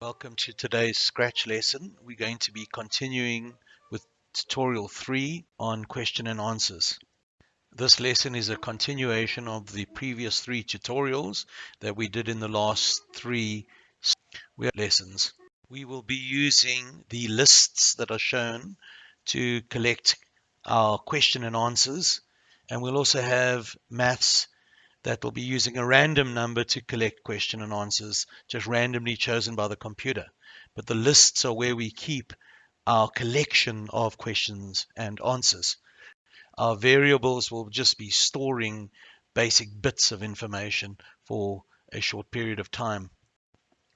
Welcome to today's Scratch lesson. We're going to be continuing with tutorial 3 on question and answers. This lesson is a continuation of the previous three tutorials that we did in the last three lessons. We will be using the lists that are shown to collect our question and answers and we'll also have maths that will be using a random number to collect question and answers, just randomly chosen by the computer. But the lists are where we keep our collection of questions and answers. Our variables will just be storing basic bits of information for a short period of time.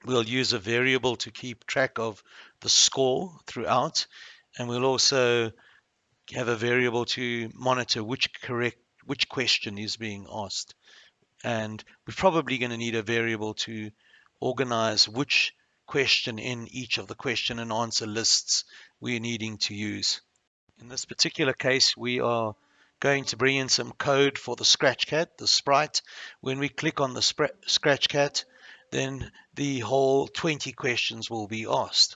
We'll use a variable to keep track of the score throughout, and we'll also have a variable to monitor which correct which question is being asked and we're probably going to need a variable to organize which question in each of the question and answer lists we're needing to use. In this particular case, we are going to bring in some code for the scratch cat, the sprite. When we click on the scratch cat, then the whole 20 questions will be asked.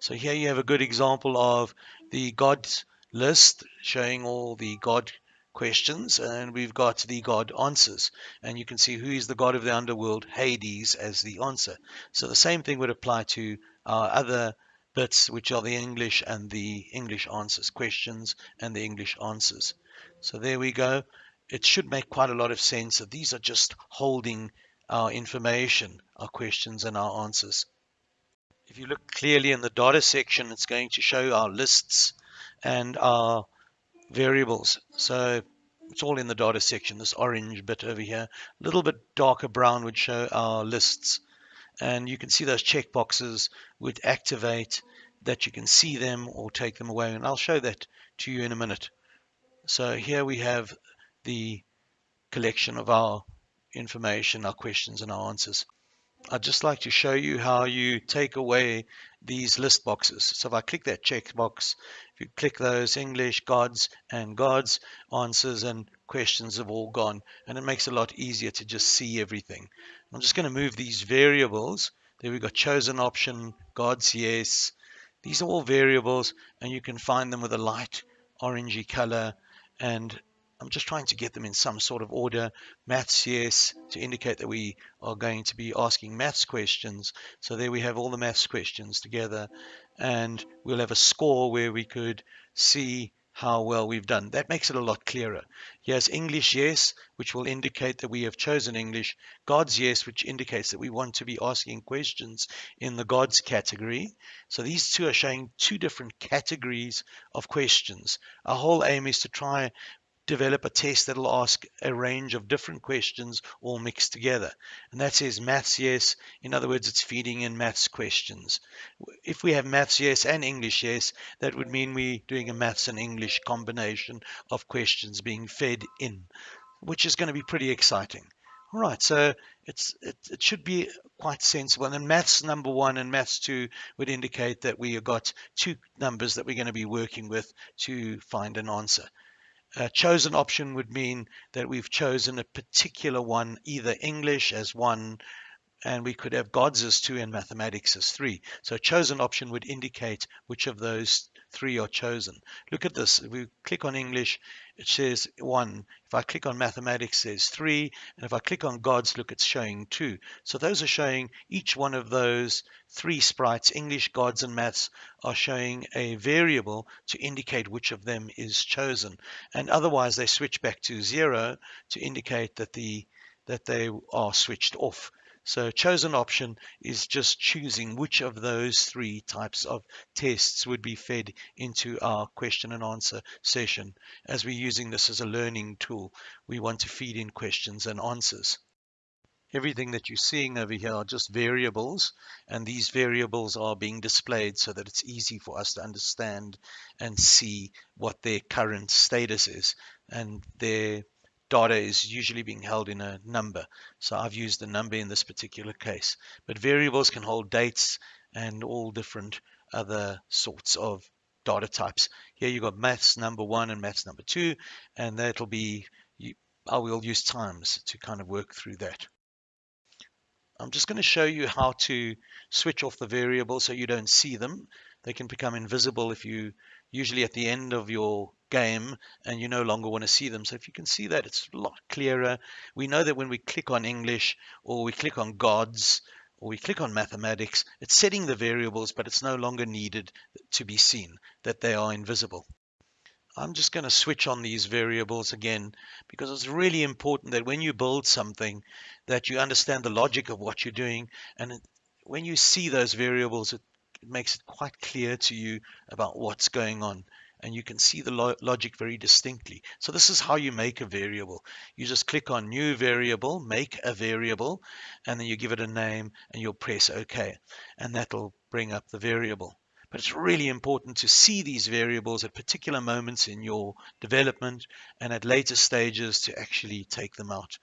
So here you have a good example of the gods list showing all the god questions and we've got the god answers. And you can see who is the god of the underworld hades as the answer. So the same thing would apply to our other bits which are the english and the english answers questions and the english answers. So there we go. It should make quite a lot of sense that these are just holding our information our questions and our answers. If you look clearly in the data section it's going to show our lists and our variables. So it's all in the data section, this orange bit over here. A little bit darker brown would show our lists. And you can see those checkboxes would activate that you can see them or take them away. And I'll show that to you in a minute. So here we have the collection of our information, our questions and our answers. I'd just like to show you how you take away these list boxes. So if I click that checkbox, if you click those English, gods and gods, answers and questions have all gone. And it makes it a lot easier to just see everything. I'm just going to move these variables. There we've got chosen option, gods, yes. These are all variables and you can find them with a light orangey color and I'm just trying to get them in some sort of order. Maths, yes, to indicate that we are going to be asking maths questions. So there we have all the maths questions together. And we'll have a score where we could see how well we've done. That makes it a lot clearer. Yes, English yes, which will indicate that we have chosen English. Gods yes, which indicates that we want to be asking questions in the gods category. So these two are showing two different categories of questions. Our whole aim is to try develop a test that'll ask a range of different questions all mixed together. And that says maths yes. In other words, it's feeding in maths questions. If we have maths yes and English yes, that would mean we're doing a maths and English combination of questions being fed in, which is going to be pretty exciting. All right, so it's it, it should be quite sensible. And maths number one and maths two would indicate that we have got two numbers that we're going to be working with to find an answer. A chosen option would mean that we've chosen a particular one, either English as one, and we could have gods as two and mathematics as three. So a chosen option would indicate which of those three are chosen. Look at this. If we click on English, it says one. If I click on mathematics, there's three. And if I click on gods, look, it's showing two. So those are showing each one of those three sprites, English, gods, and maths, are showing a variable to indicate which of them is chosen. And otherwise, they switch back to zero to indicate that the that they are switched off. So chosen option is just choosing which of those three types of tests would be fed into our question and answer session. As we're using this as a learning tool, we want to feed in questions and answers. Everything that you're seeing over here are just variables, and these variables are being displayed so that it's easy for us to understand and see what their current status is. And their data is usually being held in a number. So I've used the number in this particular case. But variables can hold dates and all different other sorts of data types. Here you've got maths number one and maths number two, and that'll be, I will use times to kind of work through that. I'm just going to show you how to switch off the variables so you don't see them. They can become invisible if you usually at the end of your game and you no longer want to see them. So if you can see that, it's a lot clearer. We know that when we click on English or we click on gods or we click on mathematics, it's setting the variables, but it's no longer needed to be seen, that they are invisible. I'm just going to switch on these variables again because it's really important that when you build something that you understand the logic of what you're doing and when you see those variables it, it makes it quite clear to you about what's going on and you can see the lo logic very distinctly. So this is how you make a variable. You just click on new variable, make a variable, and then you give it a name and you'll press OK and that'll bring up the variable. But it's really important to see these variables at particular moments in your development and at later stages to actually take them out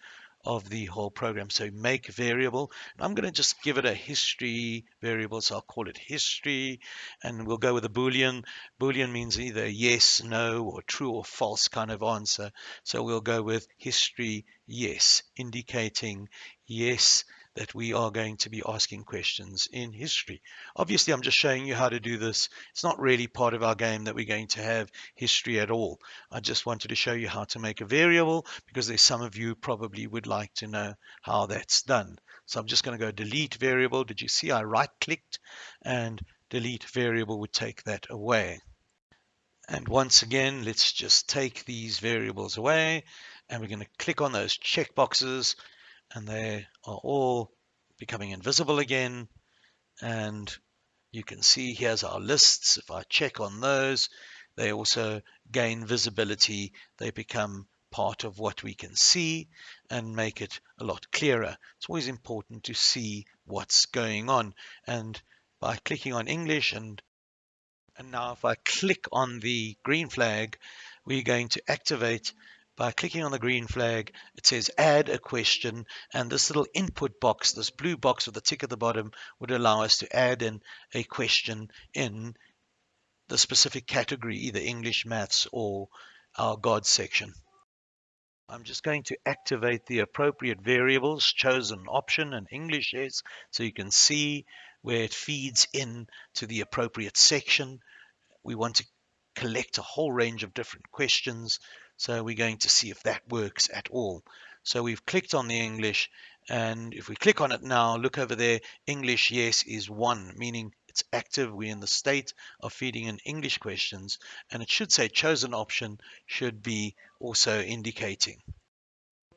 of the whole program. So make variable. I'm going to just give it a history variable. So I'll call it history and we'll go with a Boolean. Boolean means either yes, no, or true or false kind of answer. So we'll go with history yes, indicating yes that we are going to be asking questions in history. Obviously, I'm just showing you how to do this. It's not really part of our game that we're going to have history at all. I just wanted to show you how to make a variable because there's some of you probably would like to know how that's done. So I'm just going to go delete variable. Did you see I right clicked and delete variable would take that away. And once again, let's just take these variables away and we're going to click on those check boxes and they are all becoming invisible again. And you can see here's our lists. If I check on those, they also gain visibility. They become part of what we can see and make it a lot clearer. It's always important to see what's going on. And by clicking on English and and now if I click on the green flag, we're going to activate by clicking on the green flag, it says add a question and this little input box, this blue box with the tick at the bottom would allow us to add in a question in the specific category, either English, maths or our God section. I'm just going to activate the appropriate variables, chosen option and English is, so you can see where it feeds in to the appropriate section. We want to collect a whole range of different questions so we're going to see if that works at all. So we've clicked on the English and if we click on it now, look over there, English yes is one, meaning it's active. We're in the state of feeding in English questions and it should say chosen option should be also indicating.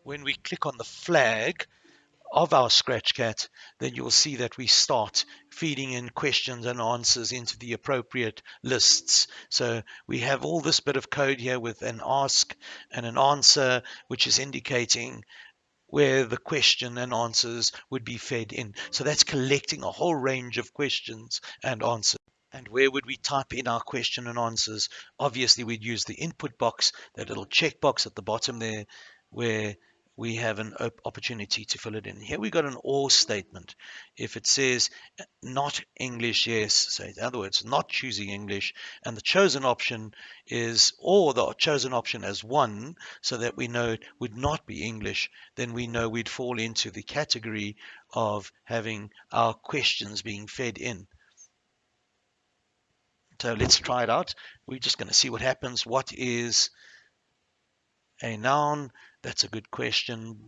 When we click on the flag, of our Scratchcat, then you'll see that we start feeding in questions and answers into the appropriate lists. So we have all this bit of code here with an ask and an answer, which is indicating where the question and answers would be fed in. So that's collecting a whole range of questions and answers. And where would we type in our question and answers? Obviously, we'd use the input box, that little checkbox at the bottom there, where we have an opportunity to fill it in. Here we got an or statement. If it says not English, yes, so in other words, not choosing English, and the chosen option is or the chosen option as one, so that we know it would not be English, then we know we'd fall into the category of having our questions being fed in. So let's try it out. We're just going to see what happens. What is a noun? That's a good question.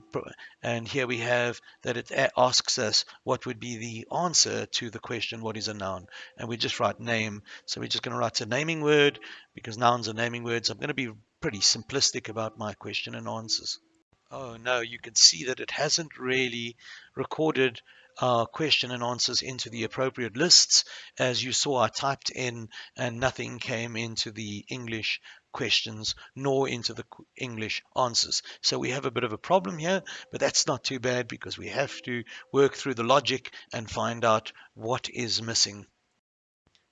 And here we have that it asks us what would be the answer to the question, what is a noun? And we just write name. So we're just going to write a naming word because nouns are naming words. I'm going to be pretty simplistic about my question and answers. Oh no, you can see that it hasn't really recorded our question and answers into the appropriate lists. As you saw, I typed in and nothing came into the English questions nor into the English answers. So we have a bit of a problem here, but that's not too bad because we have to work through the logic and find out what is missing.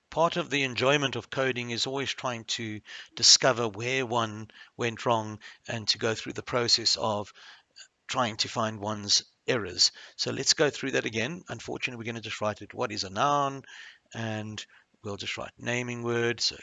Part of the enjoyment of coding is always trying to discover where one went wrong and to go through the process of trying to find one's errors. So let's go through that again. Unfortunately, we're going to just write it. What is a noun? And we'll just write naming word. So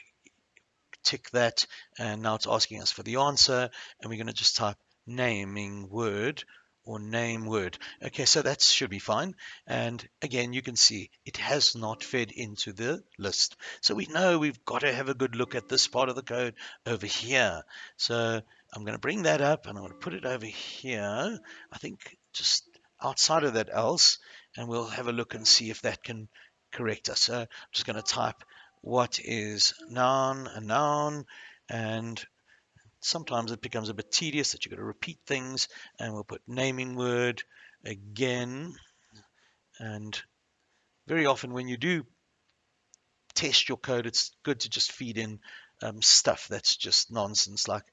tick that and now it's asking us for the answer and we're going to just type naming word or name word. Okay, so that should be fine. And again, you can see it has not fed into the list. So we know we've got to have a good look at this part of the code over here. So I'm going to bring that up and I'm going to put it over here. I think just outside of that else, and we'll have a look and see if that can correct us. So I'm just going to type what is noun, a noun, and sometimes it becomes a bit tedious that you've got to repeat things and we'll put naming word again and very often when you do test your code it's good to just feed in um, stuff that's just nonsense like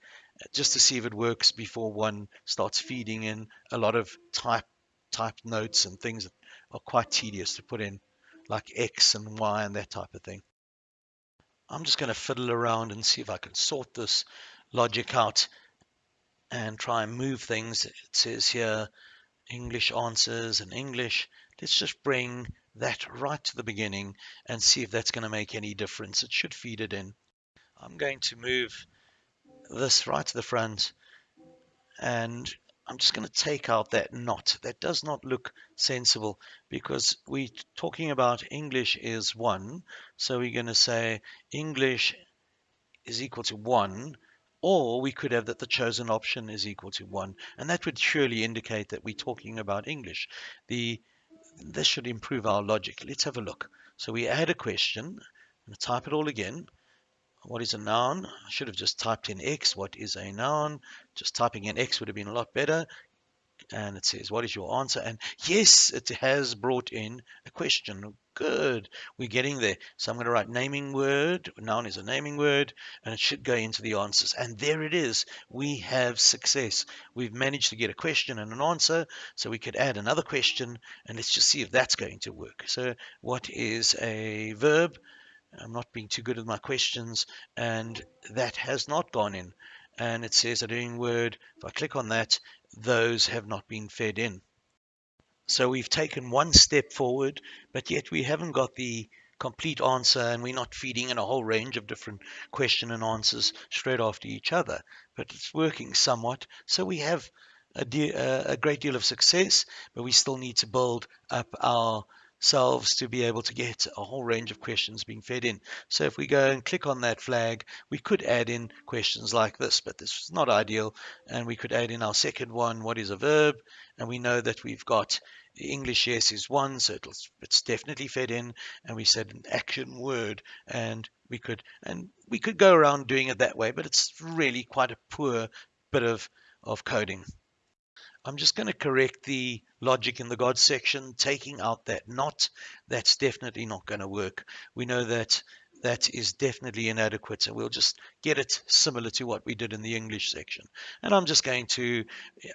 just to see if it works before one starts feeding in a lot of type type notes and things that are quite tedious to put in like X and Y and that type of thing. I'm just going to fiddle around and see if I can sort this logic out and try and move things. It says here English answers and English. Let's just bring that right to the beginning and see if that's going to make any difference. It should feed it in. I'm going to move this right to the front and I'm just going to take out that not. That does not look sensible because we're talking about English is 1. So we're going to say English is equal to 1 or we could have that the chosen option is equal to 1. And that would surely indicate that we're talking about English. The This should improve our logic. Let's have a look. So we add a question. I'm going to type it all again. What is a noun? I should have just typed in X. What is a noun? Just typing in X would have been a lot better and it says, what is your answer? And yes, it has brought in a question. Good. We're getting there. So I'm going to write naming word. Noun is a naming word, and it should go into the answers. And there it is. We have success. We've managed to get a question and an answer. So we could add another question, and let's just see if that's going to work. So what is a verb? I'm not being too good with my questions, and that has not gone in and it says a doing word. If I click on that, those have not been fed in. So we've taken one step forward, but yet we haven't got the complete answer and we're not feeding in a whole range of different question and answers straight after each other. But it's working somewhat. So we have a, de- a great deal of success, but we still need to build up our selves to be able to get a whole range of questions being fed in. So if we go and click on that flag, we could add in questions like this, but this is not ideal. And we could add in our second one, what is a verb? And we know that we've got English yes is one, so it's definitely fed in. And we said an action word, and we could and we could go around doing it that way, but it's really quite a poor bit of of coding. I'm just going to correct the logic in the God section, taking out that not. That's definitely not going to work. We know that that is definitely inadequate. So we'll just get it similar to what we did in the English section. And I'm just going to,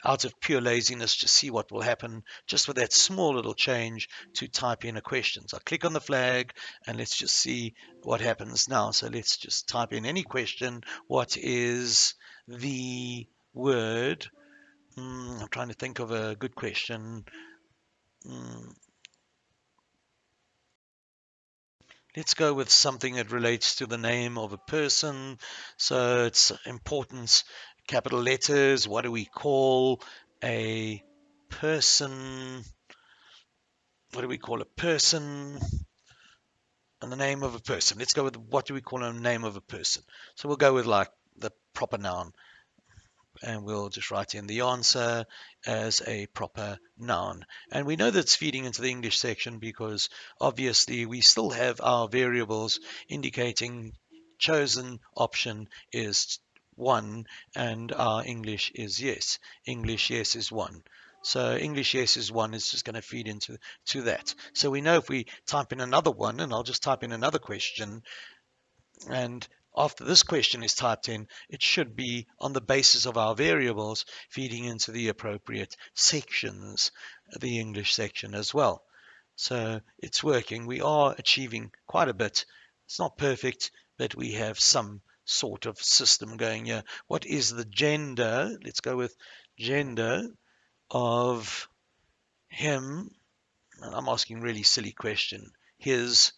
out of pure laziness, just see what will happen just with that small little change to type in a question. So I click on the flag and let's just see what happens now. So let's just type in any question. What is the word Mm, I'm trying to think of a good question. Mm. Let's go with something that relates to the name of a person. So it's importance, capital letters. What do we call a person? What do we call a person? And the name of a person. Let's go with what do we call a name of a person? So we'll go with like the proper noun and we'll just write in the answer as a proper noun. And we know that's feeding into the English section because obviously we still have our variables indicating chosen option is 1 and our English is yes. English yes is 1. So English yes is 1 is just going to feed into to that. So we know if we type in another one, and I'll just type in another question, and after this question is typed in, it should be on the basis of our variables feeding into the appropriate sections, the English section as well. So it's working. We are achieving quite a bit. It's not perfect, but we have some sort of system going here. What is the gender? Let's go with gender of him. I'm asking really silly question. His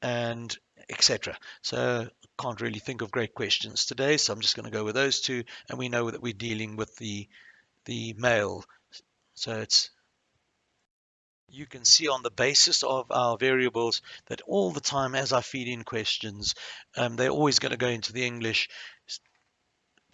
and etc. So can't really think of great questions today, so I'm just going to go with those two, and we know that we're dealing with the the male. So it's you can see on the basis of our variables that all the time as I feed in questions, um, they're always going to go into the English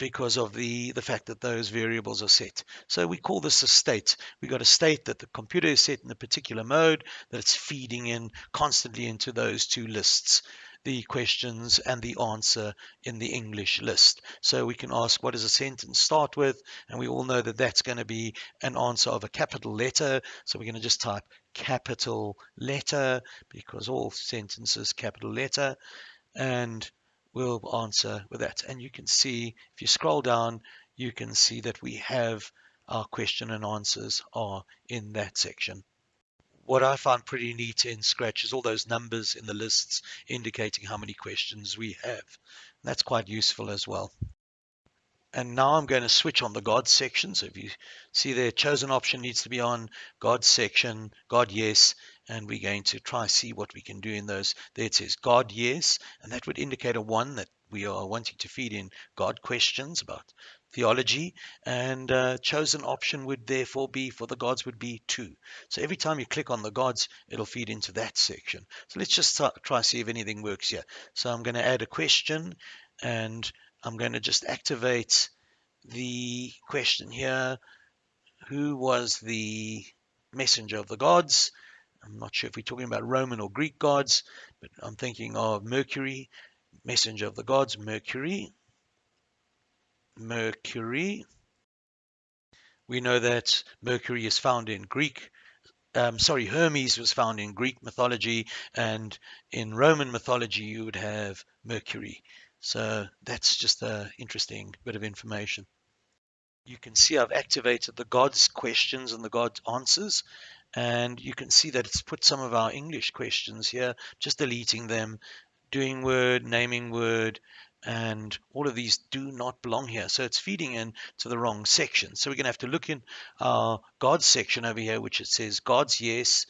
because of the, the fact that those variables are set. So we call this a state. We've got a state that the computer is set in a particular mode, that it's feeding in constantly into those two lists, the questions and the answer in the English list. So we can ask, what does a sentence start with? And we all know that that's going to be an answer of a capital letter. So we're going to just type capital letter because all sentences capital letter. And we'll answer with that. And you can see, if you scroll down, you can see that we have our question and answers are in that section. What I find pretty neat in Scratch is all those numbers in the lists indicating how many questions we have. And that's quite useful as well. And now I'm going to switch on the God section. So if you see there, chosen option needs to be on God section, God yes, and we're going to try see what we can do in those. There it says God yes, and that would indicate a one that we are wanting to feed in God questions about theology, and uh, chosen option would therefore be for the gods would be two. So every time you click on the gods, it'll feed into that section. So let's just try see if anything works here. So I'm going to add a question, and I'm going to just activate the question here. Who was the messenger of the gods? I'm not sure if we're talking about Roman or Greek gods, but I'm thinking of Mercury, messenger of the gods, Mercury. Mercury. We know that Mercury is found in Greek um, sorry, Hermes was found in Greek mythology, and in Roman mythology, you would have Mercury. So that's just an interesting bit of information. You can see I've activated the God's questions and the God's answers. And you can see that it's put some of our English questions here, just deleting them, doing word, naming word, and all of these do not belong here. So it's feeding in to the wrong section. So we're going to have to look in our God's section over here, which it says God's yes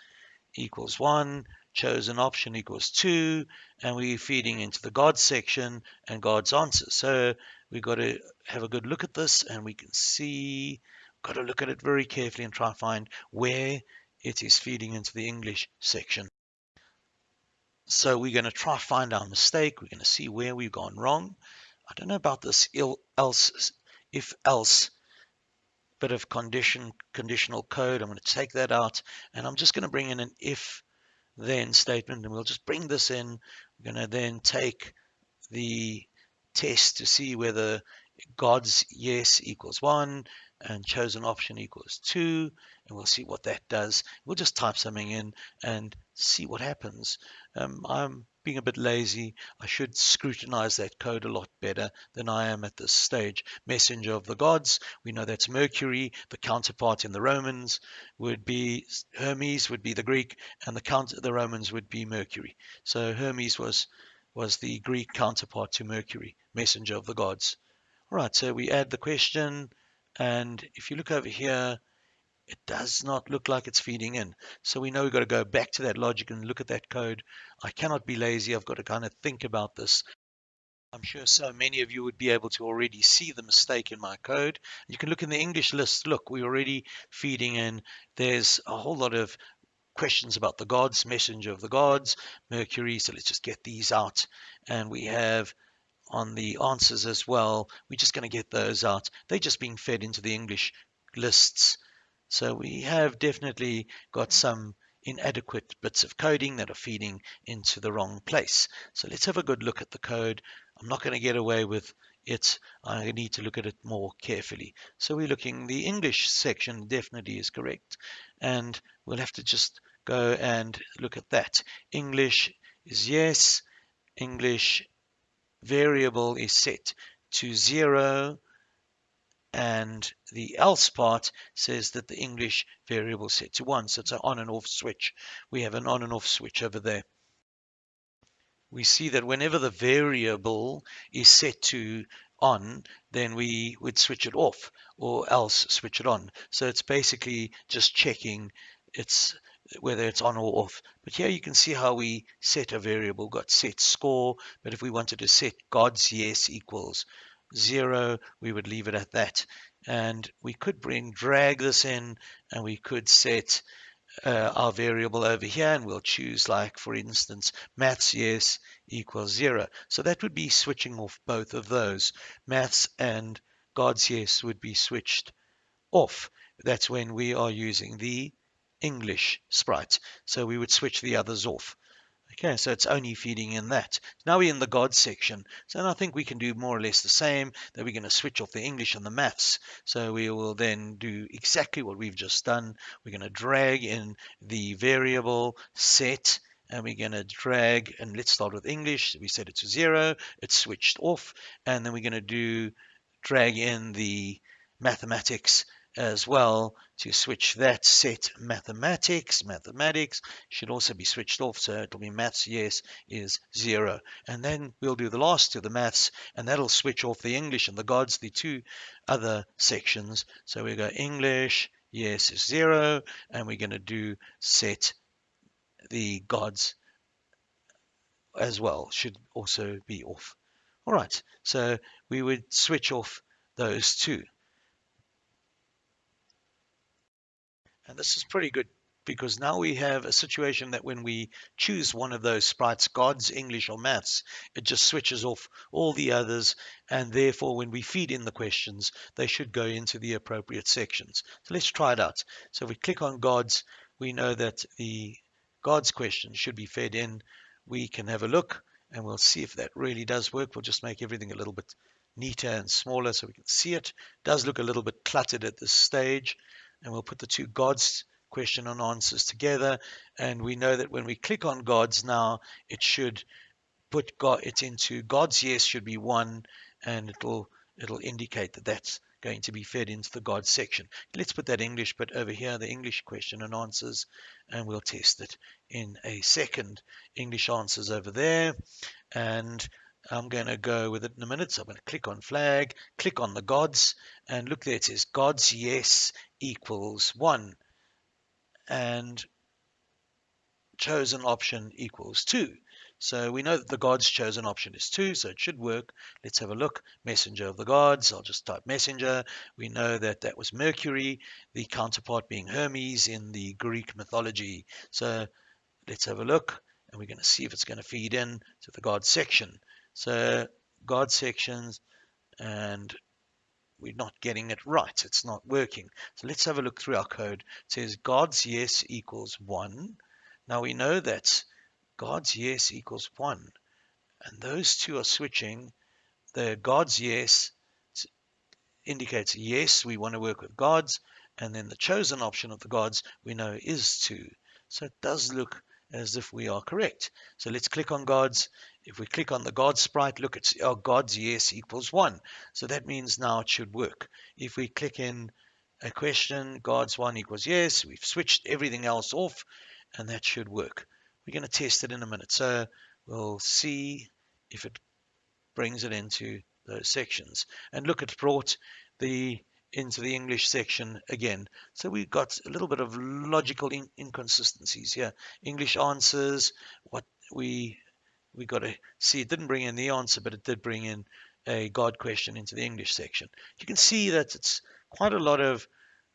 equals 1, chosen option equals 2, and we're feeding into the God section and God's answer. So we've got to have a good look at this, and we can see, got to look at it very carefully and try to find where it is feeding into the English section. So we're going to try find our mistake. We're going to see where we've gone wrong. I don't know about this else, if else bit of condition conditional code. I'm going to take that out and I'm just going to bring in an if then statement and we'll just bring this in. We're going to then take the test to see whether God's yes equals 1 and chosen option equals 2 and we'll see what that does. We'll just type something in and see what happens. Um, I'm being a bit lazy. I should scrutinize that code a lot better than I am at this stage. Messenger of the gods, we know that's Mercury. The counterpart in the Romans would be Hermes, would be the Greek, and the count the Romans would be Mercury. So Hermes was was the Greek counterpart to Mercury, messenger of the gods. Right, so we add the question, and if you look over here, it does not look like it's feeding in. So we know we've got to go back to that logic and look at that code. I cannot be lazy. I've got to kind of think about this. I'm sure so many of you would be able to already see the mistake in my code. You can look in the English list. Look, we're already feeding in. There's a whole lot of questions about the gods, messenger of the gods, Mercury. So let's just get these out. And we have on the answers as well. We're just going to get those out. They're just being fed into the English lists. So we have definitely got some inadequate bits of coding that are feeding into the wrong place. So let's have a good look at the code. I'm not going to get away with it. I need to look at it more carefully. So we're looking, the English section definitely is correct. And we'll have to just go and look at that. English is yes. English variable is set to zero and the else part says that the English variable set to 1. So it's an on and off switch. We have an on and off switch over there. We see that whenever the variable is set to on, then we would switch it off or else switch it on. So it's basically just checking it's whether it's on or off. But here you can see how we set a variable, got set score, but if we wanted to set God's yes equals zero, we would leave it at that. And we could bring drag this in and we could set uh, our variable over here and we'll choose like for instance maths yes equals zero so that would be switching off both of those maths and god's yes would be switched off that's when we are using the english sprite so we would switch the others off Okay, so it's only feeding in that. Now we're in the God section. So I think we can do more or less the same, that we're going to switch off the English and the maths. So we will then do exactly what we've just done. We're going to drag in the variable set, and we're going to drag, and let's start with English. We set it to zero, it's switched off, and then we're going to do drag in the mathematics as well to switch that set mathematics. Mathematics should also be switched off, so it'll be maths yes is zero. And then we'll do the last two, the maths, and that'll switch off the English and the gods, the two other sections. So we go English, yes is zero, and we're going to do set the gods as well, should also be off. All right, so we would switch off those two. And this is pretty good because now we have a situation that when we choose one of those sprites, God's English or maths, it just switches off all the others. And therefore, when we feed in the questions, they should go into the appropriate sections. So let's try it out. So if we click on God's, we know that the God's question should be fed in. We can have a look and we'll see if that really does work. We'll just make everything a little bit neater and smaller so we can see it. it does look a little bit cluttered at this stage and we'll put the two gods question and answers together. And we know that when we click on gods now, it should put God, it into God's yes should be one, and it'll it'll indicate that that's going to be fed into the God section. Let's put that English bit over here, the English question and answers, and we'll test it in a second. English answers over there, and I'm going to go with it in a minute. So I'm going to click on flag, click on the gods, and look there. It says gods yes equals 1. And chosen option equals 2. So we know that the gods chosen option is 2, so it should work. Let's have a look. Messenger of the gods. I'll just type messenger. We know that that was Mercury, the counterpart being Hermes in the Greek mythology. So let's have a look, and we're going to see if it's going to feed in to the god section. So God sections and we're not getting it right. It's not working. So let's have a look through our code. It says God's yes equals 1. Now we know that God's yes equals 1. And those two are switching. The God's yes indicates yes, we want to work with gods. And then the chosen option of the gods we know is 2. So it does look as if we are correct. So let's click on gods. If we click on the God sprite, look, it's our God's yes equals 1. So that means now it should work. If we click in a question, God's 1 equals yes, we've switched everything else off, and that should work. We're going to test it in a minute. So we'll see if it brings it into those sections. And look, it's brought the into the English section again. So we've got a little bit of logical in inconsistencies here. English answers, what we we got to see it didn't bring in the answer, but it did bring in a God question into the English section. You can see that it's quite a lot of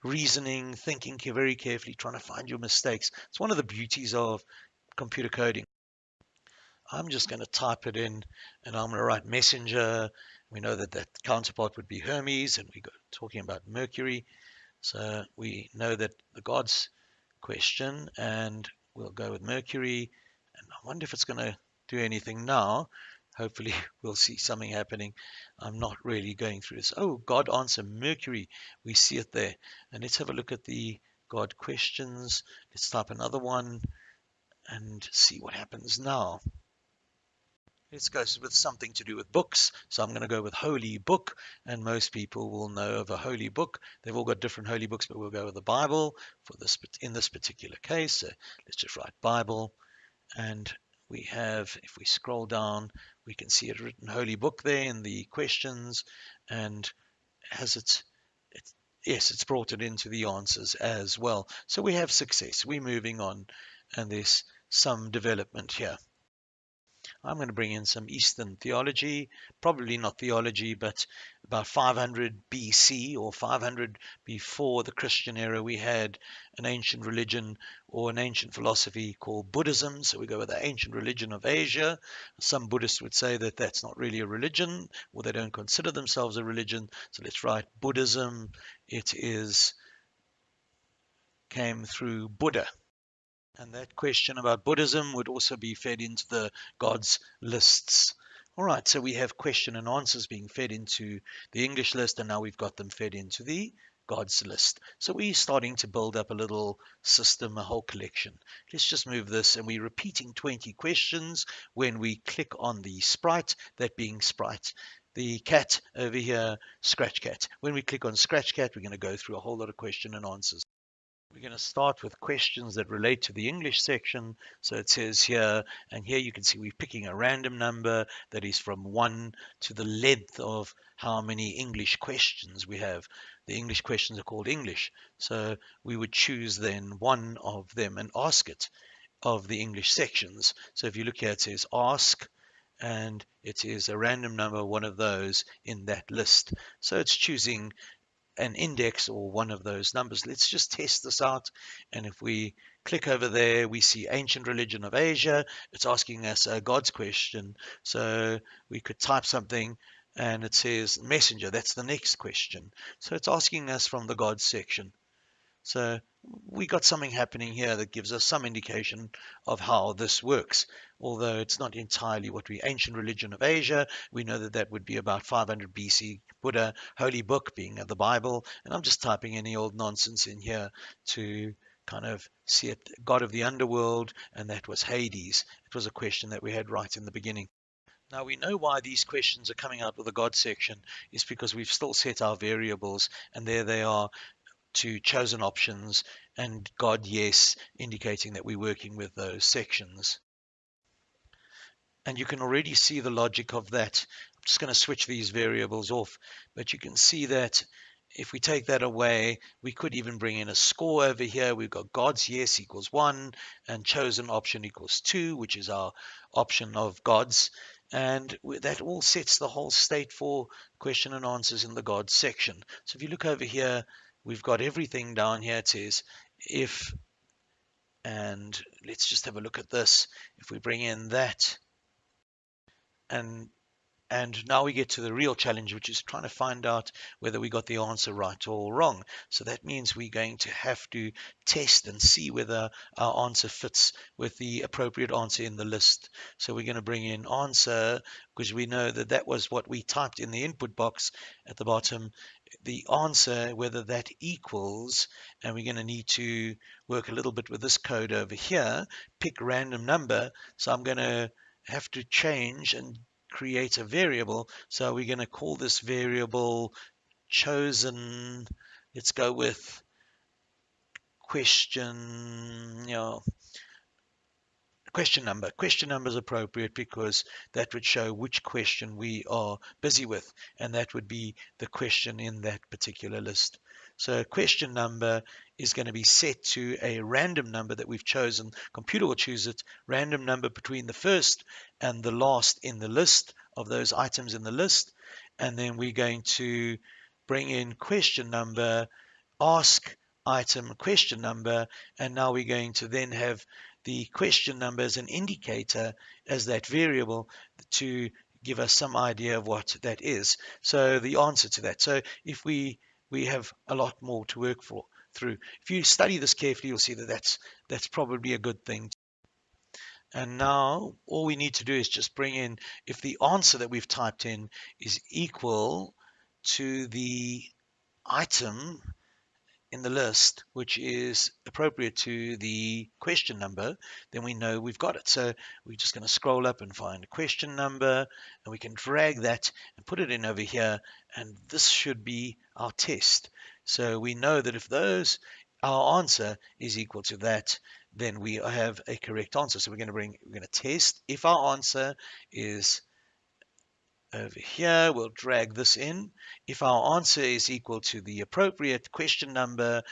reasoning, thinking very carefully, trying to find your mistakes. It's one of the beauties of computer coding. I'm just going to type it in and I'm going to write messenger. We know that that counterpart would be Hermes and we are talking about Mercury. So we know that the gods question and we'll go with Mercury. And I wonder if it's going to do anything now. Hopefully we'll see something happening. I'm not really going through this. Oh, God answer Mercury. We see it there. And let's have a look at the God questions. Let's type another one and see what happens now. Let's go with something to do with books. So I'm going to go with holy book, and most people will know of a holy book. They've all got different holy books, but we'll go with the Bible for this in this particular case. So let's just write Bible, and we have, if we scroll down, we can see it written Holy Book there in the questions and has it, it yes, it's brought it into the answers as well. So we have success. We're moving on and there's some development here. I'm going to bring in some Eastern theology, probably not theology, but about 500 BC or 500 before the Christian era, we had an ancient religion or an ancient philosophy called Buddhism. So we go with the ancient religion of Asia. Some Buddhists would say that that's not really a religion or they don't consider themselves a religion. So let's write Buddhism. It is came through Buddha. And that question about Buddhism would also be fed into the gods lists. All right, so we have question and answers being fed into the English list, and now we've got them fed into the gods list. So we're starting to build up a little system, a whole collection. Let's just move this, and we're repeating 20 questions when we click on the sprite, that being sprite. The cat over here, scratch cat. When we click on scratch cat, we're going to go through a whole lot of question and answers. We're going to start with questions that relate to the English section. So it says here, and here you can see we're picking a random number that is from 1 to the length of how many English questions we have. The English questions are called English. So we would choose then one of them and ask it of the English sections. So if you look here, it says ask, and it is a random number, one of those in that list. So it's choosing an index or one of those numbers. Let's just test this out. And if we click over there, we see ancient religion of Asia. It's asking us a God's question. So we could type something and it says messenger. That's the next question. So it's asking us from the God section. So we got something happening here that gives us some indication of how this works. Although it's not entirely what we ancient religion of Asia, we know that that would be about 500 BC. Buddha, holy book being the Bible, and I'm just typing any old nonsense in here to kind of see it. God of the underworld, and that was Hades. It was a question that we had right in the beginning. Now we know why these questions are coming out with the God section is because we've still set our variables and there they are to chosen options and God yes, indicating that we're working with those sections. And you can already see the logic of that. I'm just going to switch these variables off, but you can see that if we take that away, we could even bring in a score over here. We've got God's yes equals 1 and chosen option equals 2, which is our option of God's. And that all sets the whole state for question and answers in the God section. So if you look over here, we've got everything down here. It says if, and let's just have a look at this. If we bring in that, and and now we get to the real challenge, which is trying to find out whether we got the answer right or wrong. So that means we're going to have to test and see whether our answer fits with the appropriate answer in the list. So we're going to bring in answer because we know that that was what we typed in the input box at the bottom. The answer, whether that equals, and we're going to need to work a little bit with this code over here, pick random number. So I'm going to have to change and create a variable. So we're going to call this variable chosen. Let's go with question, you know, question number. Question number is appropriate because that would show which question we are busy with, and that would be the question in that particular list. So question number is going to be set to a random number that we've chosen. Computer will choose it, random number between the first and the last in the list of those items in the list. And then we're going to bring in question number, ask item question number, and now we're going to then have the question number as an indicator as that variable to give us some idea of what that is. So the answer to that. So if we we have a lot more to work for through. If you study this carefully, you'll see that that's that's probably a good thing. And now all we need to do is just bring in if the answer that we've typed in is equal to the item in the list, which is appropriate to the question number, then we know we've got it. So we're just going to scroll up and find a question number, and we can drag that and put it in over here, and this should be our test. So we know that if those our answer is equal to that, then we have a correct answer. So we're going to bring we're going to test if our answer is over here, we'll drag this in. If our answer is equal to the appropriate question number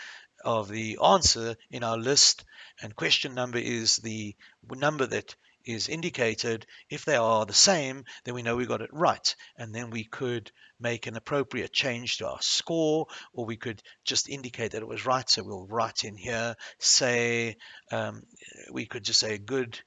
of the answer in our list, and question number is the number that is indicated. If they are the same, then we know we got it right. And then we could make an appropriate change to our score, or we could just indicate that it was right. So we'll write in here, say, um, we could just say good,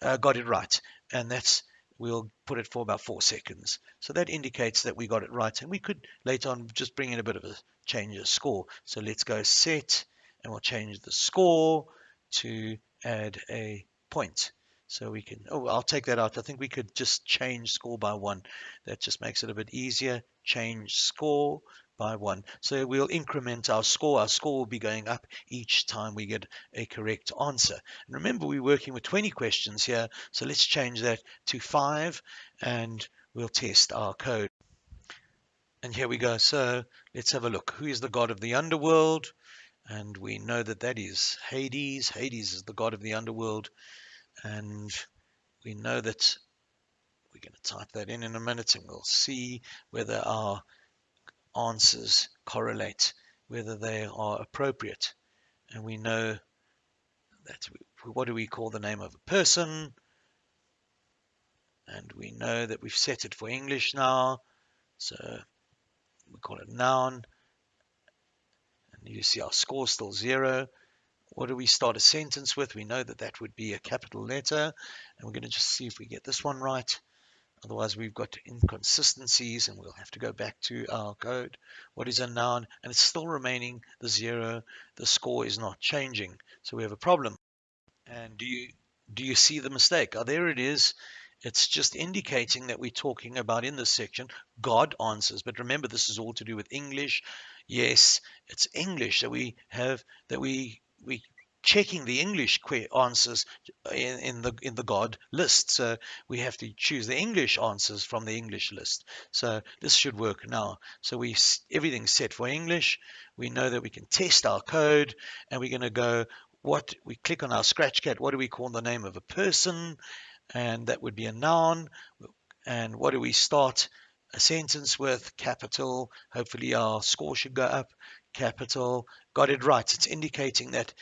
uh, got it right. And that's we'll put it for about four seconds. So that indicates that we got it right. And we could later on just bring in a bit of a change of score. So let's go set and we'll change the score to add a point. So we can, oh, I'll take that out. I think we could just change score by one. That just makes it a bit easier. Change score by one. So we'll increment our score. Our score will be going up each time we get a correct answer. And remember, we're working with 20 questions here. So let's change that to five and we'll test our code. And here we go. So let's have a look. Who is the god of the underworld? And we know that that is Hades. Hades is the god of the underworld and we know that we're going to type that in in a minute and we'll see whether our answers correlate, whether they are appropriate. And we know that what do we call the name of a person? And we know that we've set it for English now. So we call it noun. And you see our score still zero. What do we start a sentence with? We know that that would be a capital letter. And we're going to just see if we get this one right. Otherwise, we've got inconsistencies and we'll have to go back to our code. What is a noun? And it's still remaining the zero. The score is not changing. So we have a problem. And do you do you see the mistake? Oh, there it is. It's just indicating that we're talking about in this section God answers. But remember, this is all to do with English. Yes, it's English that we have that we we checking the English answers in, in, the in the God list. So we have to choose the English answers from the English list. So this should work now. So we everything's set for English. We know that we can test our code, and we're going to go. What we click on our Scratchcat. What do we call the name of a person? And that would be a noun. And what do we start a sentence with? Capital. Hopefully our score should go up capital, got it right. It's indicating that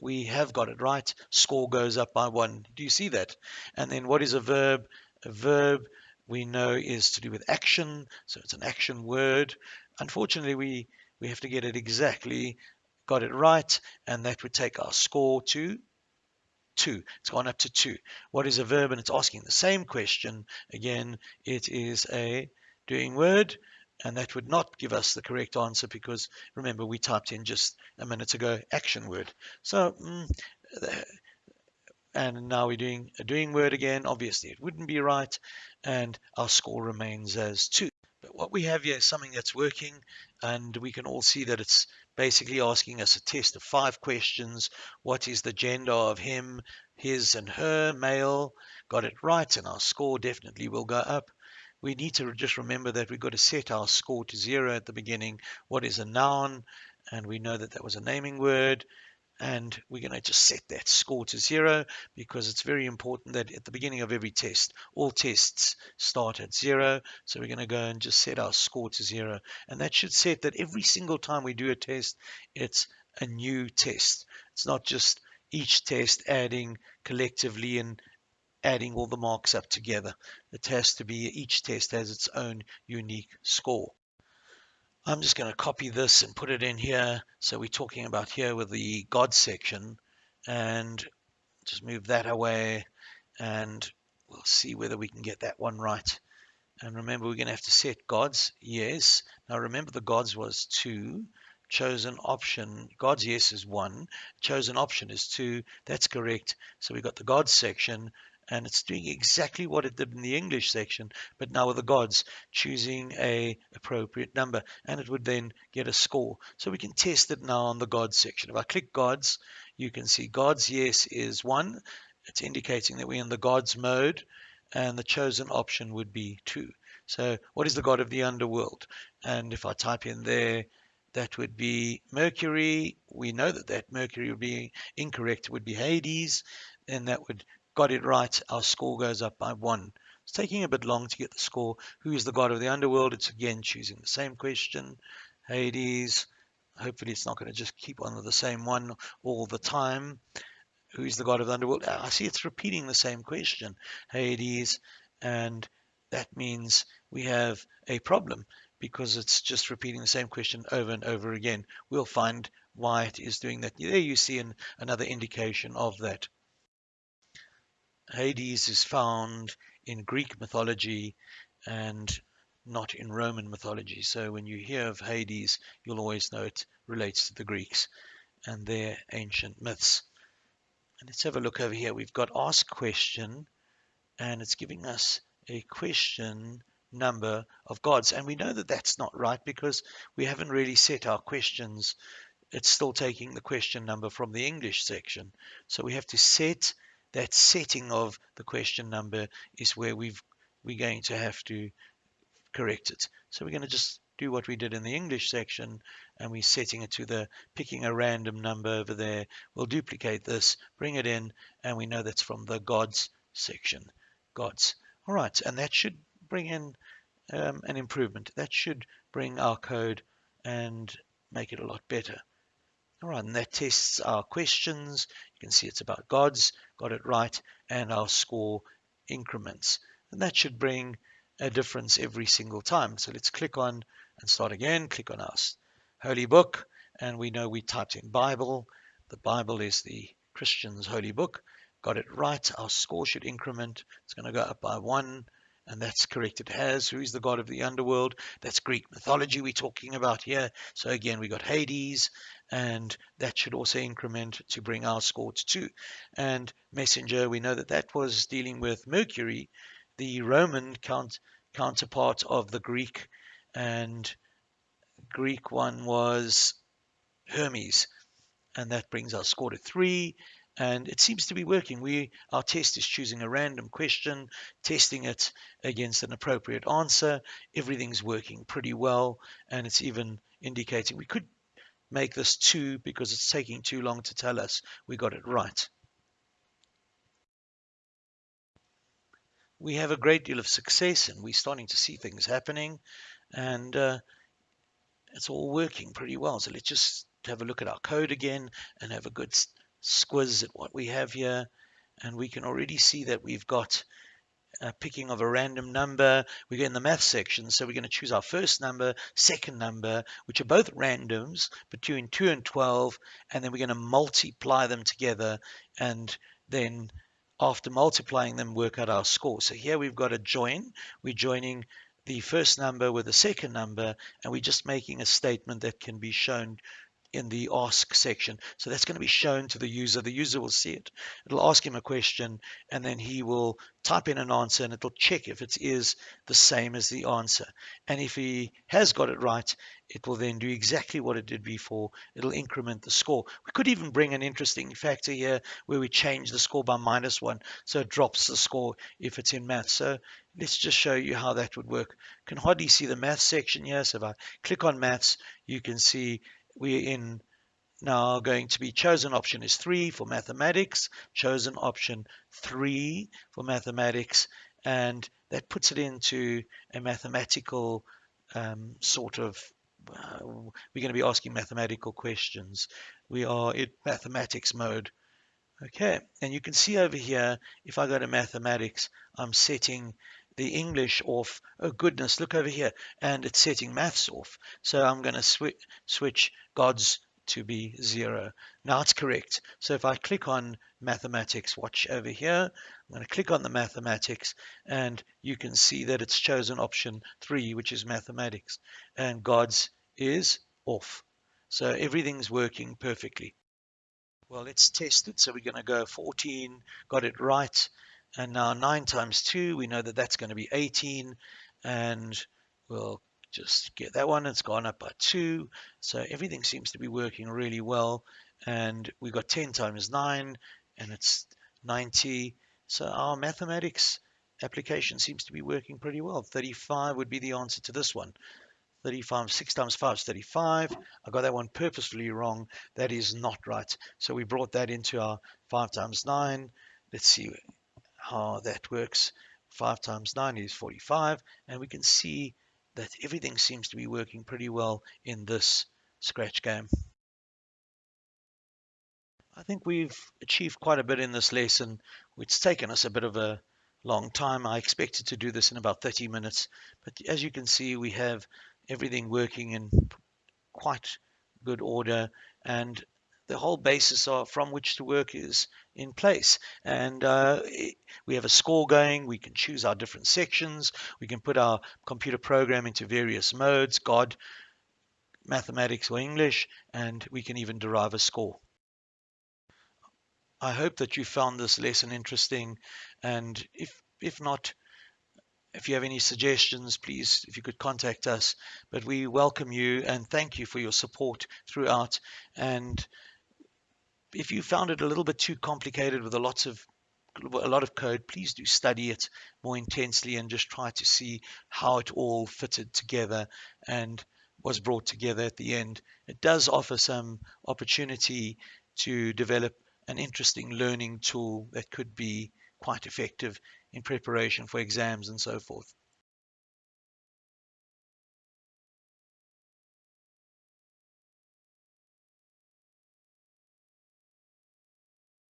we have got it right. Score goes up by one. Do you see that? And then what is a verb? A verb we know is to do with action. So it's an action word. Unfortunately, we, we have to get it exactly. Got it right. And that would take our score to two. It's gone up to two. What is a verb? And it's asking the same question. Again, it is a doing word and that would not give us the correct answer because remember we typed in just a minute ago action word. So mm, and now we're doing a doing word again. Obviously it wouldn't be right and our score remains as 2 but what we have here is something that's working and we can all see that it's basically asking us a test of five questions. What is the gender of him his and her male? Got it right and our score definitely will go up we need to just remember that we've got to set our score to zero at the beginning. What is a noun? And we know that that was a naming word. And we're going to just set that score to zero because it's very important that at the beginning of every test, all tests start at zero. So we're going to go and just set our score to zero. And that should set that every single time we do a test, it's a new test. It's not just each test adding collectively and adding all the marks up together. It has to be, each test has its own unique score. I'm just going to copy this and put it in here. So we're talking about here with the God section and just move that away and we'll see whether we can get that one right. And remember, we're going to have to set gods. Yes. Now remember the gods was two. Chosen option, God's yes is one. Chosen option is two. That's correct. So we've got the gods section and it's doing exactly what it did in the English section, but now with the gods, choosing a appropriate number, and it would then get a score. So we can test it now on the gods section. If I click gods, you can see gods yes is one. It's indicating that we're in the gods mode, and the chosen option would be two. So what is the god of the underworld? And if I type in there, that would be Mercury. We know that that Mercury would be incorrect. It would be Hades, and that would got it right, our score goes up by one. It's taking a bit long to get the score. Who is the god of the underworld? It's again choosing the same question. Hades. Hopefully it's not going to just keep on with the same one all the time. who is the god of the underworld? Ah, I see it's repeating the same question, Hades, and that means we have a problem because it's just repeating the same question over and over again. We'll find why it is doing that. There you see an, another indication of that. Hades is found in Greek mythology and not in Roman mythology. So when you hear of Hades, you'll always know it relates to the Greeks and their ancient myths. And let's have a look over here. We've got ask question and it's giving us a question number of gods. And we know that that's not right because we haven't really set our questions. It's still taking the question number from the English section. So we have to set that setting of the question number is where we've we're going to have to correct it. So we're going to just do what we did in the English section and we're setting it to the picking a random number over there. We'll duplicate this, bring it in, and we know that's from the gods section. Gods. All right, and that should bring in um, an improvement. That should bring our code and make it a lot better. All right, and that tests our questions. You can see it's about gods, got it right, and our score increments. And that should bring a difference every single time. So let's click on and start again. Click on our holy book, and we know we typed in Bible. The Bible is the Christian's holy book. Got it right. Our score should increment. It's going to go up by one and that's correct. It has. Who is the god of the underworld? That's Greek mythology we're talking about here. So again, we got Hades, and that should also increment to bring our score to two. And messenger, we know that that was dealing with Mercury, the Roman count, counterpart of the Greek, and Greek one was Hermes, and that brings our score to three and it seems to be working. We our test is choosing a random question, testing it against an appropriate answer. Everything's working pretty well, and it's even indicating we could make this two because it's taking too long to tell us we got it right. We have a great deal of success, and we're starting to see things happening, and uh, it's all working pretty well. So let's just have a look at our code again and have a good squiz at what we have here and we can already see that we've got a picking of a random number. We get in the math section, so we're going to choose our first number, second number, which are both randoms between 2 and 12, and then we're going to multiply them together, and then after multiplying them, work out our score. So here we've got a join. We're joining the first number with the second number, and we're just making a statement that can be shown in the ask section. So that's going to be shown to the user. The user will see it. It'll ask him a question and then he will type in an answer and it'll check if it is the same as the answer. And if he has got it right, it will then do exactly what it did before. It'll increment the score. We could even bring an interesting factor here where we change the score by minus one. So it drops the score if it's in math. So let's just show you how that would work. You Can hardly see the math section here. So if I click on maths, you can see we're in now going to be chosen option is 3 for mathematics, chosen option 3 for mathematics, and that puts it into a mathematical um, sort of, uh, we're going to be asking mathematical questions. We are in mathematics mode. Okay, and you can see over here, if I go to mathematics, I'm setting the English off. Oh goodness, look over here. And it's setting maths off. So I'm going to sw switch gods to be zero. Now it's correct. So if I click on mathematics, watch over here. I'm going to click on the mathematics and you can see that it's chosen option three, which is mathematics. And gods is off. So everything's working perfectly. Well, let's test it. So we're going to go 14, got it right. And now 9 times 2, we know that that's going to be 18. And we'll just get that one. It's gone up by 2. So everything seems to be working really well. And we've got 10 times 9, and it's 90. So our mathematics application seems to be working pretty well. 35 would be the answer to this one. 35, 6 times 5 is 35. I got that one purposefully wrong. That is not right. So we brought that into our 5 times 9. Let's see how that works. 5 times 9 is 45, and we can see that everything seems to be working pretty well in this scratch game. I think we've achieved quite a bit in this lesson. It's taken us a bit of a long time. I expected to do this in about 30 minutes, but as you can see, we have everything working in quite good order and the whole basis of, from which to work is in place. And uh, we have a score going. We can choose our different sections. We can put our computer program into various modes, God, mathematics, or English, and we can even derive a score. I hope that you found this lesson interesting. And if, if not, if you have any suggestions, please, if you could contact us. But we welcome you and thank you for your support throughout. And if you found it a little bit too complicated with a lot of a lot of code, please do study it more intensely and just try to see how it all fitted together and was brought together at the end. It does offer some opportunity to develop an interesting learning tool that could be quite effective in preparation for exams and so forth.